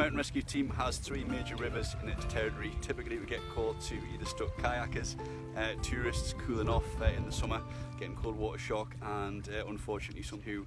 Mountain Rescue Team has three major rivers in its territory. Typically we get called to either stuck kayakers, uh, tourists cooling off uh, in the summer, getting cold water shock and uh, unfortunately some who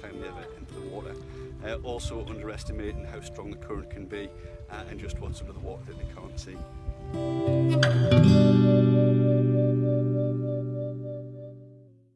time they ever enter the water. Uh, also underestimating how strong the current can be uh, and just what's under the water that they can't see.